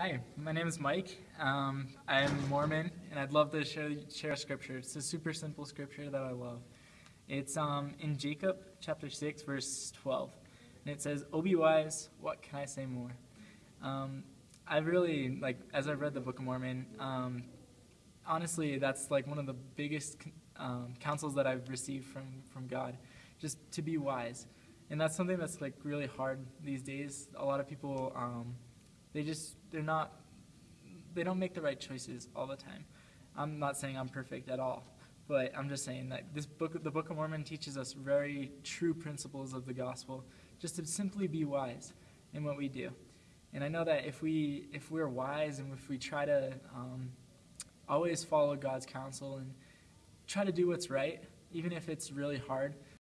Hi, my name is Mike. Um, I'm Mormon, and I'd love to share, share a scripture. It's a super simple scripture that I love. It's um, in Jacob chapter 6, verse 12. And it says, Oh, be wise, what can I say more? Um, I really, like, as I've read the Book of Mormon, um, honestly, that's like one of the biggest um, counsels that I've received from, from God, just to be wise. And that's something that's like really hard these days. A lot of people, um, they just, they're not, they don't make the right choices all the time. I'm not saying I'm perfect at all, but I'm just saying that this book, the Book of Mormon teaches us very true principles of the gospel, just to simply be wise in what we do. And I know that if we, if we're wise and if we try to um, always follow God's counsel and try to do what's right, even if it's really hard,